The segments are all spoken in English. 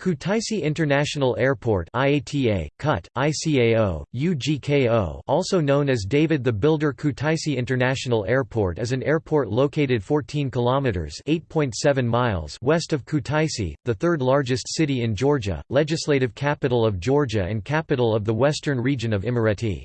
Kutaisi International Airport IATA, KUT, ICAO, UGKO also known as David the Builder Kutaisi International Airport is an airport located 14 kilometers (8.7 miles) west of Kutaisi, the third largest city in Georgia, legislative capital of Georgia and capital of the western region of Imereti.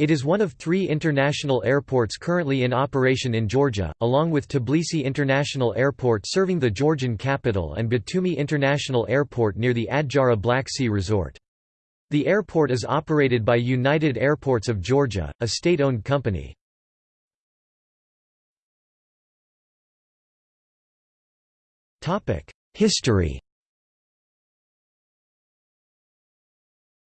It is one of three international airports currently in operation in Georgia, along with Tbilisi International Airport serving the Georgian capital and Batumi International Airport near the Adjara Black Sea Resort. The airport is operated by United Airports of Georgia, a state-owned company. History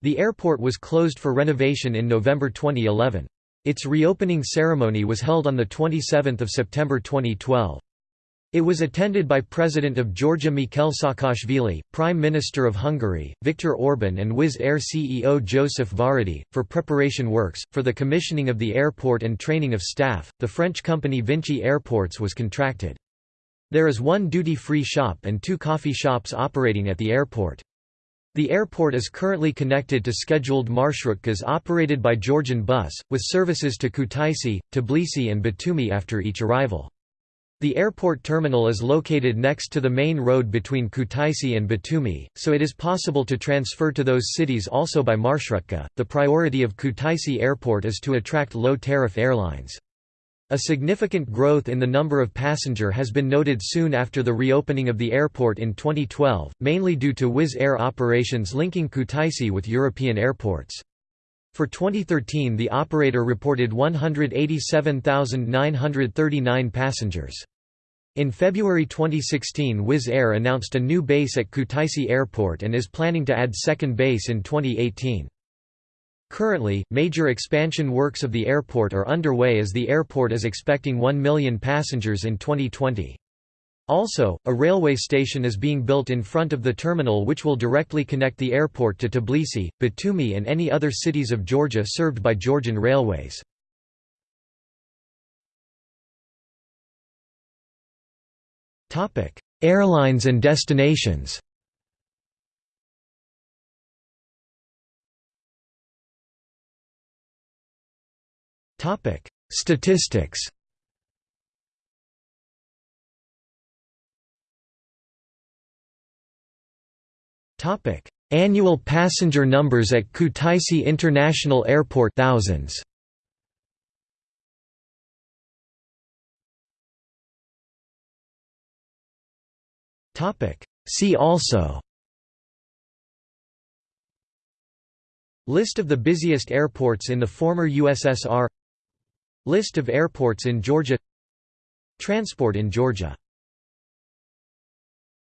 The airport was closed for renovation in November 2011. Its reopening ceremony was held on 27 September 2012. It was attended by President of Georgia Mikhail Saakashvili, Prime Minister of Hungary, Viktor Orban and Wizz Air CEO Joseph Varadi. For preparation works, for the commissioning of the airport and training of staff, the French company Vinci Airports was contracted. There is one duty-free shop and two coffee shops operating at the airport. The airport is currently connected to scheduled marshrutkas operated by Georgian Bus, with services to Kutaisi, Tbilisi and Batumi after each arrival. The airport terminal is located next to the main road between Kutaisi and Batumi, so it is possible to transfer to those cities also by marshrutka. The priority of Kutaisi Airport is to attract low-tariff airlines. A significant growth in the number of passenger has been noted soon after the reopening of the airport in 2012, mainly due to Wizz Air operations linking Kutaisi with European airports. For 2013 the operator reported 187,939 passengers. In February 2016 Wizz Air announced a new base at Kutaisi Airport and is planning to add second base in 2018. Currently, major expansion works of the airport are underway as the airport is expecting 1 million passengers in 2020. Also, a railway station is being built in front of the terminal which will directly connect the airport to Tbilisi, Batumi and any other cities of Georgia served by Georgian Railways. Airlines and destinations Statistics. Topic: Annual passenger numbers at Kutaisi International Airport thousands. Topic: See also. List of the busiest airports in the former USSR List of airports in Georgia. Transport in Georgia